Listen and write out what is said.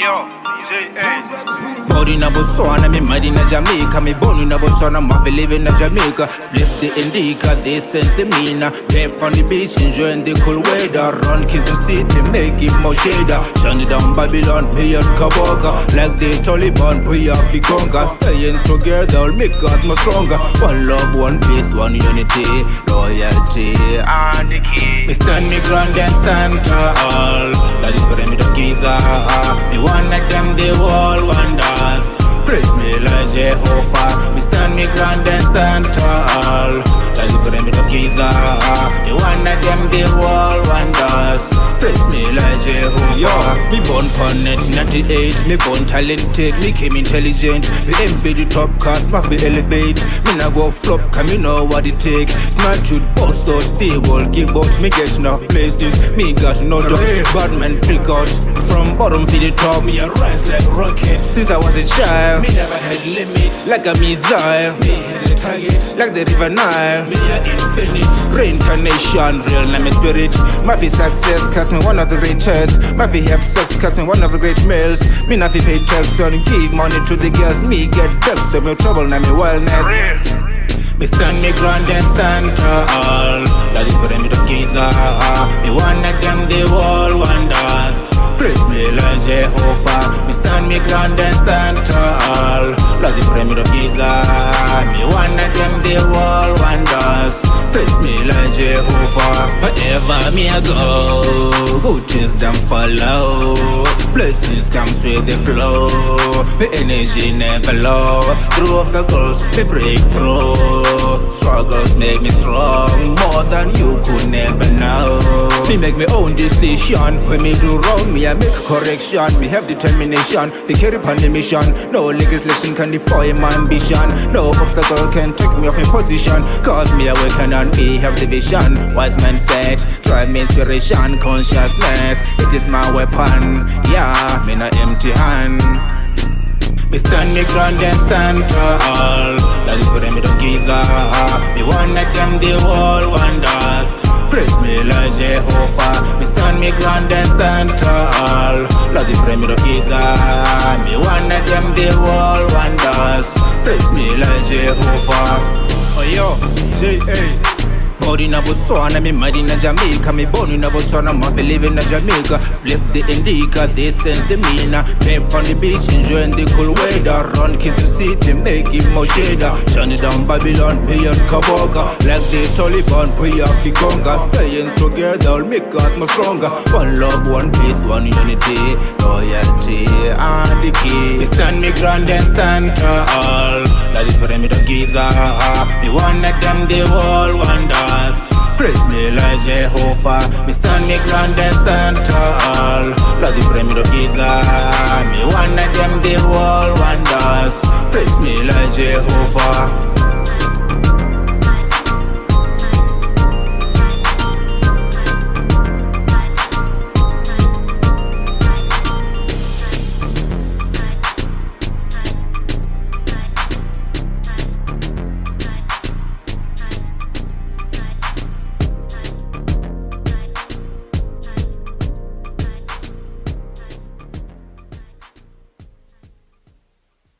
yo, Body na Botswana, me mad in Jamaica. Me born in Botswana, live in Jamaica. Split the indica, they sense mina Pep on the beach, enjoying the cool weather. Run kids and city, make it more shader. It down Babylon, me and Kaboga. Like the Taliban, we have the conquer. Staying together, make us more stronger. One love, one peace, one unity. Loyalty, and the key. Me stand me ground and stand tall. That is for me the Giza Me one of them, the wall wonders. Praise me like Jehovah. Me stand me ground and stand tall. That is for me the Giza. Me one of them, the wall Yo, me born connect 98 Me born talented, me came intelligent. Me aim for the top cast, my fi elevate Me nah go flop, cause me know what it take. Smart truth, boss out, stay wall, give out. Me get no places, me got no doubt Bad man freak out, from bottom to the top. Me a rise like rocket. Since I was a child, Me never had limit. like a missile. Me hit the target. Like the river Nile. Me a infinite. Reincarnation, real name is spirit. My success, cause me one of the greatest My fi have sex, cause me one of the great males. Me not fi pay tax and give money to the girls Me get vexed, so me trouble, now me wellness. Me stand me ground and stand tall. Is for me the Giza Me one of them the world wonders. Praise me like Jehovah. Me stand me ground and stand tall. Is for me the Giza Me one of them the world wonders. Praise Wherever me I go. Good things them follow. Blessings come with the flow. The energy never low. Through obstacles me break through. Struggles make me strong. More than you could never know Me make me own decision. When me do wrong me I make correction. Me have determination To carry upon the mission. No legislation can defy my ambition. No obstacle can take me off in position. Cause me awaken and me have the vision Wise man said Drive me inspiration Consciousness It is my weapon. Yeah, me not empty hand. Me stand me ground and stand tall. That is for me the Giza Me one of them the world wonders Praise me like Jehovah. Me stand me ground and stand tall. That is for me the Giza Me one of them the world wonders. Praise me like Jehovah. Oh, yo, J.A. Born in a Botswana, me mad in Jamaica Me born in a Botswana, my fi live in Jamaica. Split the indica, they sense the mina Pep on the beach, enjoying the cool weather. Run kissing city, make it more shader. Shine it down Babylon, me and Kaboga. Like the Taliban, we have the conga Staying together, will make us more stronger. One love, one peace, one unity. Loyalty, and the key. Me stand me ground and stand tall. That is for the Giza Me one of them, the world wonders. Praise me like Jehovah. Me stand me ground and stand tall the frame of Giza Me one of them the world wonders. Praise me like Jehovah